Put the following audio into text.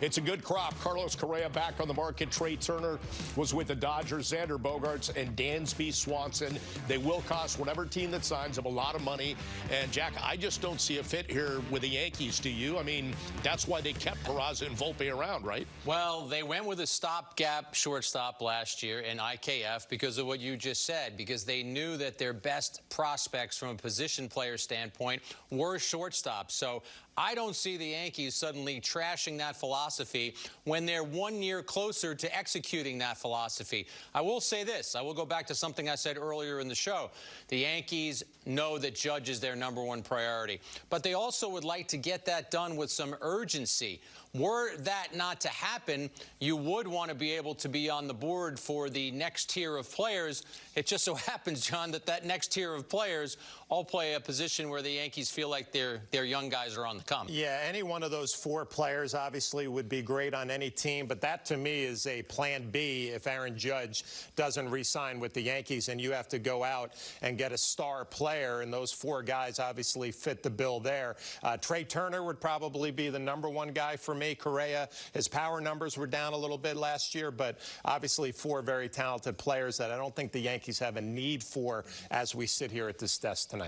It's a good crop. Carlos Correa back on the market. Trea Turner was with the Dodgers. Xander Bogaerts and Dansby Swanson. They will cost whatever team that signs them a lot of money. And Jack, I just don't see a fit here with the Yankees. Do you? I mean, that's why they kept Peraza and Volpe around, right? Well, they went with a stopgap shortstop last year in IKF because of what you just said, because they knew that their best prospects from a position player standpoint were shortstops. So I don't see the Yankees suddenly trashing that philosophy when they're one year closer to executing that philosophy. I will say this. I will go back to something I said earlier in the show. The Yankees know that Judge is their number one priority, but they also would like to get that done with some urgency. Were that not to happen, you would want to be able to be on the board for the next tier of players. It just so happens, John, that that next tier of players all play a position where the Yankees feel like their their young guys are on the Yeah, any one of those four players obviously would be great on any team, but that to me is a plan B if Aaron Judge doesn't re-sign with the Yankees and you have to go out and get a star player, and those four guys obviously fit the bill there. Uh, Trea Turner would probably be the number one guy for me. Correa, his power numbers were down a little bit last year, but obviously four very talented players that I don't think the Yankees have a need for as we sit here at this desk tonight.